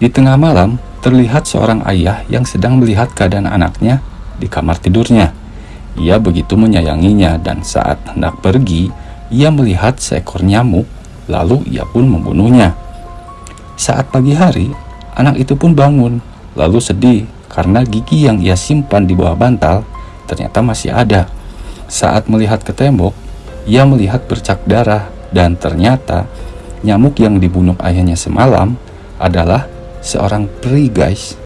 Di tengah malam, terlihat seorang ayah yang sedang melihat keadaan anaknya di kamar tidurnya. Ia begitu menyayanginya dan saat hendak pergi, ia melihat seekor nyamuk, lalu ia pun membunuhnya. Saat pagi hari, anak itu pun bangun, lalu sedih karena gigi yang ia simpan di bawah bantal ternyata masih ada. Saat melihat ke tembok, ia melihat bercak darah dan ternyata nyamuk yang dibunuh ayahnya semalam adalah seorang peri guys.